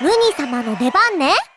ムニ様の出番ね。